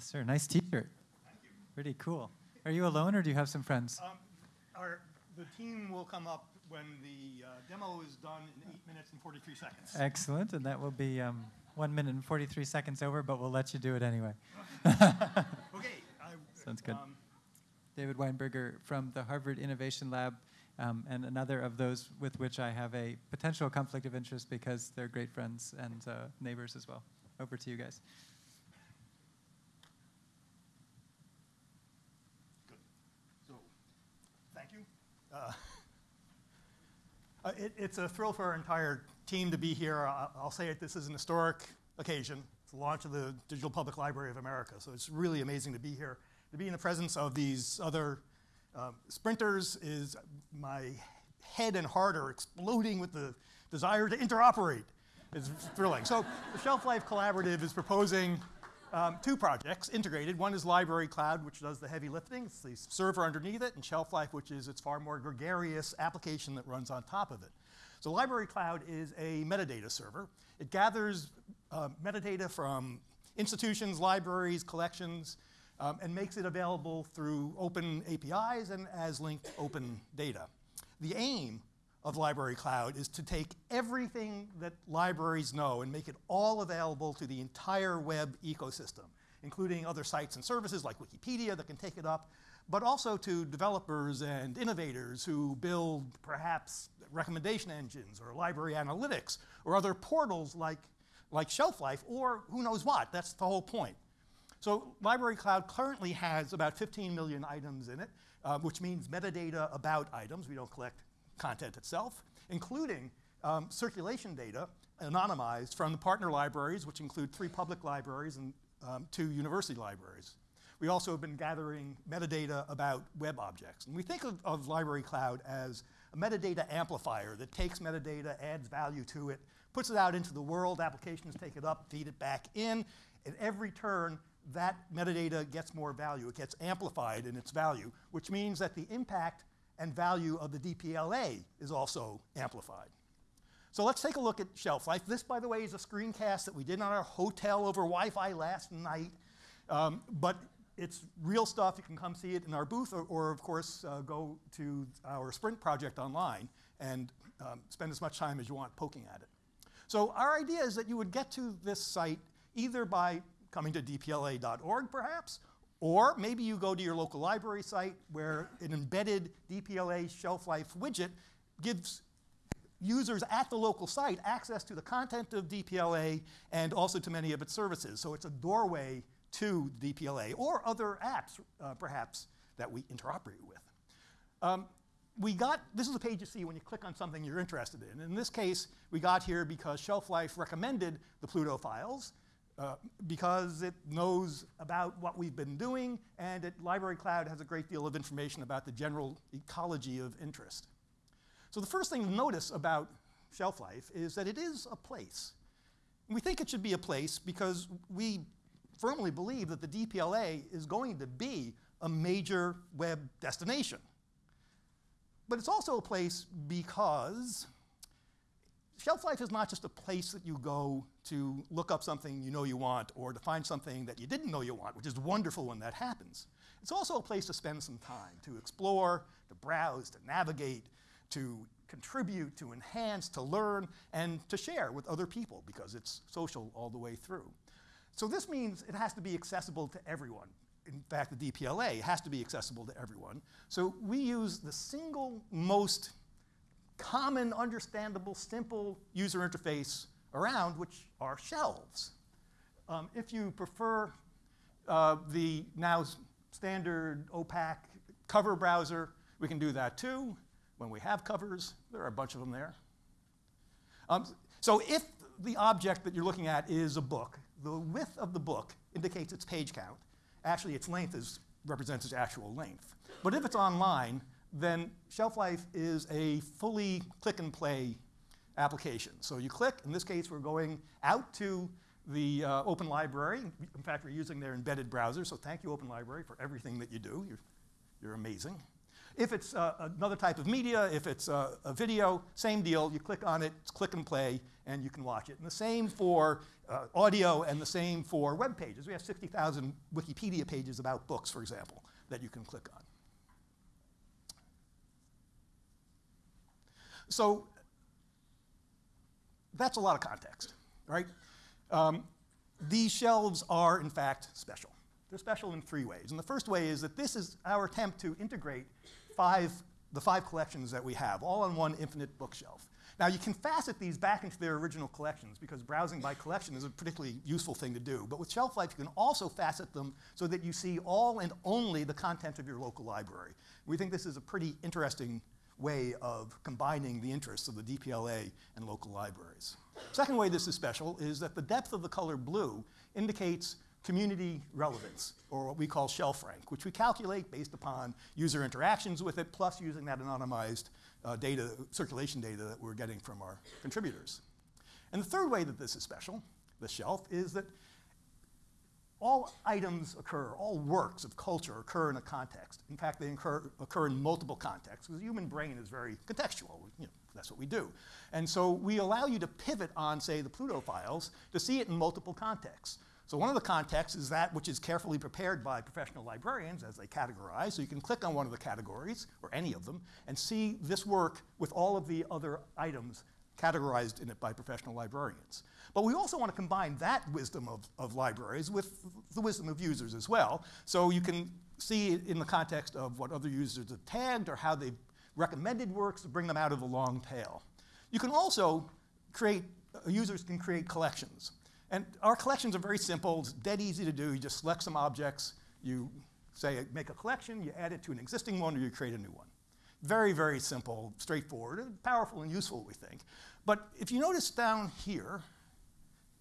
Yes, sir. Nice T-shirt. Pretty cool. Are you alone, or do you have some friends? Um, our, the team will come up when the uh, demo is done in eight minutes and 43 seconds. Excellent, and that will be um, one minute and 43 seconds over, but we'll let you do it anyway. Okay. I, Sounds good. um, David Weinberger from the Harvard Innovation Lab, um, and another of those with which I have a potential conflict of interest because they're great friends and uh, neighbors as well. Over to you guys. Good. So, thank you. Uh, uh, it, it's a thrill for our entire team to be here. I, I'll say it, this is an historic occasion. It's the launch of the Digital Public Library of America. So it's really amazing to be here. To be in the presence of these other um, sprinters is my head and heart are exploding with the desire to interoperate. It's thrilling. So the Shelf Life Collaborative is proposing um, two projects integrated. One is Library Cloud, which does the heavy lifting. It's the server underneath it, and Shelf Life, which is its far more gregarious application that runs on top of it. So Library Cloud is a metadata server. It gathers uh, metadata from institutions, libraries, collections, um, and makes it available through open APIs and as linked open data. The aim of Library Cloud is to take everything that libraries know and make it all available to the entire web ecosystem, including other sites and services like Wikipedia that can take it up, but also to developers and innovators who build perhaps recommendation engines or library analytics or other portals like, like Shelf Life or who knows what. That's the whole point. So Library Cloud currently has about 15 million items in it, uh, which means metadata about items. We don't collect content itself, including um, circulation data anonymized from the partner libraries, which include three public libraries and um, two university libraries. We also have been gathering metadata about web objects. And we think of, of Library Cloud as a metadata amplifier that takes metadata, adds value to it, puts it out into the world, applications take it up, feed it back in. At every turn, that metadata gets more value. It gets amplified in its value, which means that the impact and value of the DPLA is also amplified. So let's take a look at shelf life. This, by the way, is a screencast that we did on our hotel over Wi-Fi last night. Um, but it's real stuff. You can come see it in our booth, or, or of course, uh, go to our Sprint project online and um, spend as much time as you want poking at it. So our idea is that you would get to this site either by coming to dpla.org, perhaps, or maybe you go to your local library site where an embedded DPLA shelf life widget gives users at the local site access to the content of DPLA and also to many of its services. So it's a doorway to DPLA or other apps, uh, perhaps, that we interoperate with. Um, we got, this is a page you see when you click on something you're interested in. In this case, we got here because Shelf Life recommended the Pluto files. Uh, because it knows about what we've been doing, and it, Library Cloud has a great deal of information about the general ecology of interest. So the first thing to notice about shelf life is that it is a place. We think it should be a place because we firmly believe that the DPLA is going to be a major web destination. But it's also a place because shelf life is not just a place that you go to look up something you know you want or to find something that you didn't know you want, which is wonderful when that happens. It's also a place to spend some time, to explore, to browse, to navigate, to contribute, to enhance, to learn, and to share with other people because it's social all the way through. So this means it has to be accessible to everyone. In fact, the DPLA has to be accessible to everyone. So we use the single most common, understandable, simple user interface around, which are shelves. Um, if you prefer uh, the now standard opaque cover browser, we can do that too. When we have covers, there are a bunch of them there. Um, so if the object that you're looking at is a book, the width of the book indicates its page count. Actually, its length is, represents its actual length. But if it's online, then shelf life is a fully click and play application. So you click, in this case, we're going out to the uh, Open Library. In fact, we're using their embedded browser, so thank you, Open Library, for everything that you do. You're, you're amazing. If it's uh, another type of media, if it's uh, a video, same deal. You click on it, it's click and play, and you can watch it. And the same for uh, audio and the same for web pages. We have 60,000 Wikipedia pages about books, for example, that you can click on. So that's a lot of context, right? Um, these shelves are, in fact, special. They're special in three ways. And the first way is that this is our attempt to integrate five, the five collections that we have, all on one infinite bookshelf. Now, you can facet these back into their original collections because browsing by collection is a particularly useful thing to do. But with Shelf Life, you can also facet them so that you see all and only the content of your local library. We think this is a pretty interesting way of combining the interests of the DPLA and local libraries. Second way this is special is that the depth of the color blue indicates community relevance, or what we call shelf rank, which we calculate based upon user interactions with it, plus using that anonymized uh, data, circulation data that we're getting from our contributors. And the third way that this is special, the shelf, is that all items occur, all works of culture occur in a context. In fact, they occur, occur in multiple contexts, because the human brain is very contextual. You know, that's what we do. And so we allow you to pivot on, say, the Pluto files to see it in multiple contexts. So one of the contexts is that which is carefully prepared by professional librarians as they categorize. So you can click on one of the categories, or any of them, and see this work with all of the other items categorized in it by professional librarians. But we also want to combine that wisdom of, of libraries with the wisdom of users as well. So you can see in the context of what other users have tagged or how they've recommended works to bring them out of the long tail. You can also create, uh, users can create collections. And our collections are very simple. It's dead easy to do. You just select some objects, you say make a collection, you add it to an existing one, or you create a new one. Very, very simple, straightforward, and powerful and useful, we think. But if you notice down here,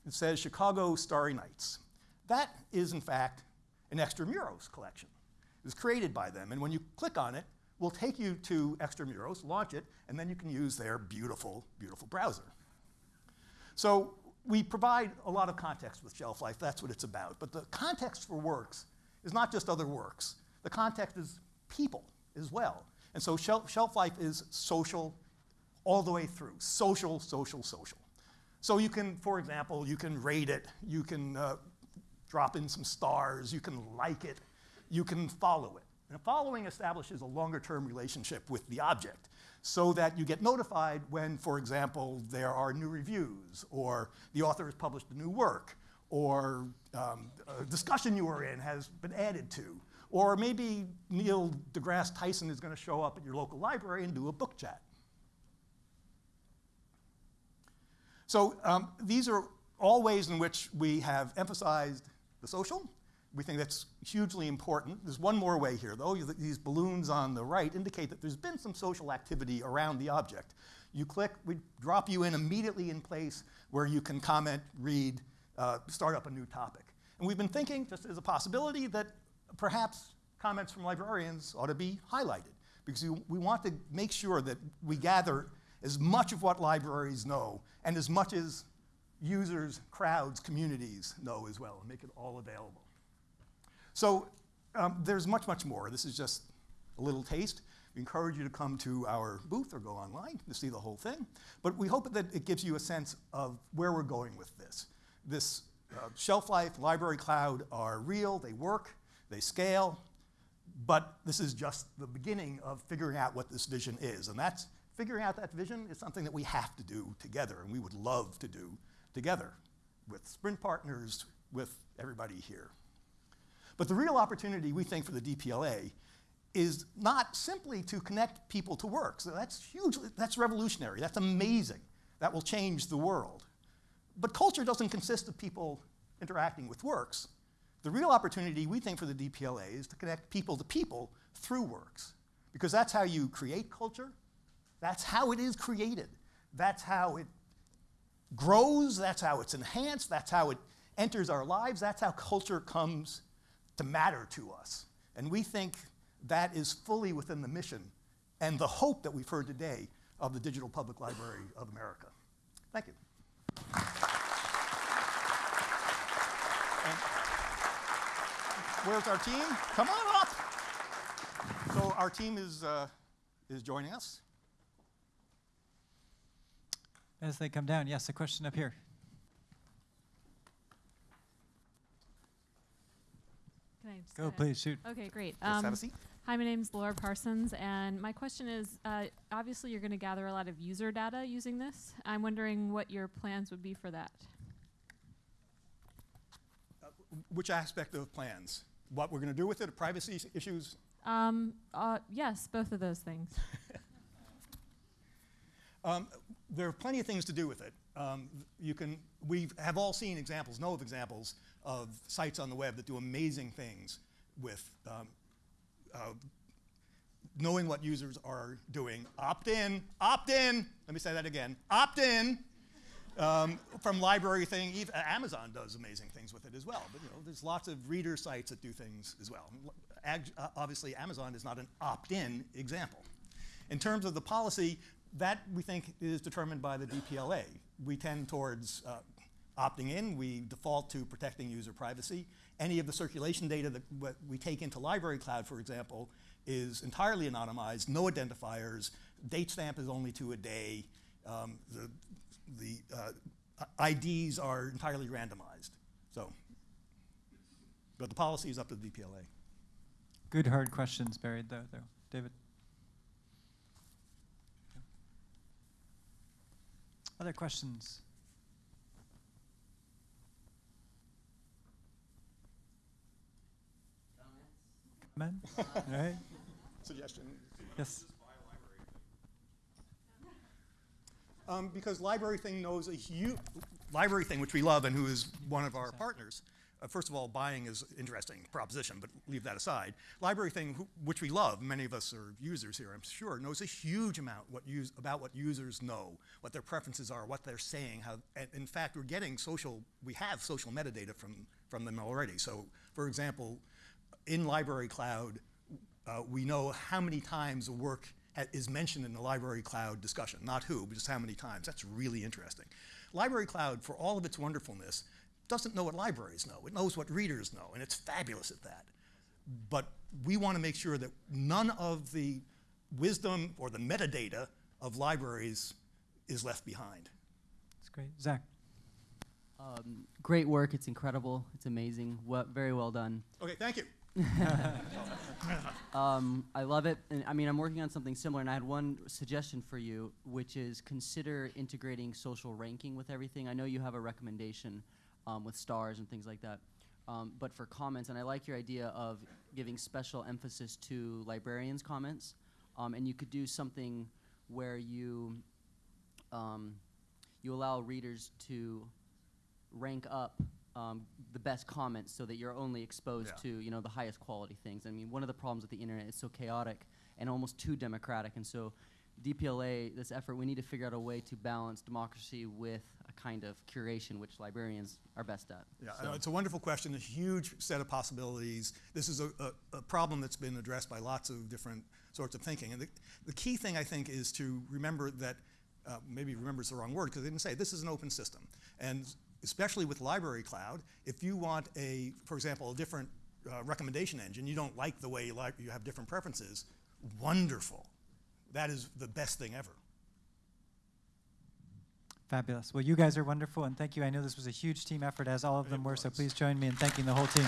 it says Chicago Starry Nights. That is, in fact, an Extramuros collection. It was created by them, and when you click on it, we'll take you to Extramuros, launch it, and then you can use their beautiful, beautiful browser. So we provide a lot of context with shelf life. That's what it's about. But the context for works is not just other works. The context is people as well. And so shelf, shelf life is social all the way through. Social, social, social. So you can, for example, you can rate it, you can uh, drop in some stars, you can like it, you can follow it. And following establishes a longer term relationship with the object so that you get notified when, for example, there are new reviews, or the author has published a new work, or um, a discussion you were in has been added to, or maybe Neil deGrasse Tyson is going to show up at your local library and do a book chat. So um, these are all ways in which we have emphasized the social, we think that's hugely important. There's one more way here, though. These balloons on the right indicate that there's been some social activity around the object. You click, we drop you in immediately in place where you can comment, read, uh, start up a new topic. And we've been thinking, just as a possibility, that perhaps comments from librarians ought to be highlighted because we, we want to make sure that we gather as much of what libraries know and as much as users, crowds, communities know as well, and make it all available. So um, there's much, much more. This is just a little taste. We encourage you to come to our booth or go online to see the whole thing. But we hope that it gives you a sense of where we're going with this. This uh, shelf life, library cloud are real, they work, they scale, but this is just the beginning of figuring out what this vision is. And that's figuring out that vision is something that we have to do together, and we would love to do together with sprint partners, with everybody here. But the real opportunity, we think, for the DPLA is not simply to connect people to work. So that's huge, that's revolutionary, that's amazing. That will change the world. But culture doesn't consist of people interacting with works. The real opportunity, we think, for the DPLA is to connect people to people through works. Because that's how you create culture, that's how it is created, that's how it grows, that's how it's enhanced, that's how it enters our lives, that's how culture comes to matter to us. And we think that is fully within the mission and the hope that we've heard today of the Digital Public Library of America. Thank you. And where's our team? Come on up. So our team is, uh, is joining us. As they come down, yes, a question up here. Can I just Go, kinda- please, shoot. Okay, great. Let's have Um, a seat. hi, my name's Laura Parsons, and my question is, uh, obviously you're going to gather a lot of user data using this. I'm wondering what your plans would be for that. Which aspect of plans? What we're going to do with it, privacy issues? Um, uh, yes, both of those things. Um, there are plenty of things to do with it. Um, you can, we have all seen examples, know of examples of sites on the web that do amazing things with um, uh, knowing what users are doing. Opt in, opt in. Let me say that again. Opt in. Um, from library thing, even Amazon does amazing things with it as well. But you know, there's lots of reader sites that do things as well. Ag- uh, obviously, Amazon is not an opt-in example. In terms of the policy, that we think is determined by the DPLA. We tend towards uh, opting in. We default to protecting user privacy. Any of the circulation data that we take into Library Cloud, for example, is entirely anonymized, no identifiers. Date stamp is only to a day. Um, the the uh, IDs are entirely randomized. So, but the policy is up to the DPLA. Good hard questions buried though, though. David? Other questions? Comment? All right, Suggestion. yes. Um, because Library Thing knows a huge, Library Thing, which we love and who is one of our partners. Uh, first of all, buying is interesting proposition, but leave that aside. Library Thing, who, which we love, many of us are users here, I'm sure, knows a huge amount what use, about what users know, what their preferences are, what they're saying. How, and in fact, we're getting social, we have social metadata from, from them already. So, for example, in Library Cloud, uh, we know how many times a work is mentioned in the Library Cloud discussion, not who, but just how many times. That's really interesting. Library Cloud, for all of its wonderfulness, doesn't know what libraries know. It knows what readers know, and it's fabulous at that. But we want to make sure that none of the wisdom or the metadata of libraries is left behind. That's great. Zach? Um, great work. It's incredible. It's amazing. Well, very well done. Okay, thank you. Um, I love it. And I mean, I'm working on something similar, and I had one suggestion for you, which is consider integrating social ranking with everything. I know you have a recommendation um, with stars and things like that. Um, but for comments, and I like your idea of giving special emphasis to librarians' comments, um, and you could do something where you um, you allow readers to rank up um, the best comments so that you're only exposed Yeah. to you know the highest quality things. I mean, one of the problems with the internet is so chaotic and almost too democratic, and so DPLA, this effort, we need to figure out a way to balance democracy with a kind of curation, which librarians are best at. Yeah, So- it's a wonderful question, a huge set of possibilities. This is a, a, a problem that's been addressed by lots of different sorts of thinking. And the, the key thing, I think, is to remember that, uh, maybe remember is the wrong word, because they didn't say, this is an open system. And especially with Library Cloud, if you want a, for example, a different uh, recommendation engine, you don't like the way you, like, you have different preferences, wonderful. That is the best thing ever. Fabulous. Well, you guys are wonderful, and thank you. I know this was a huge team effort, as all of them It were, so please join me in thanking the whole team.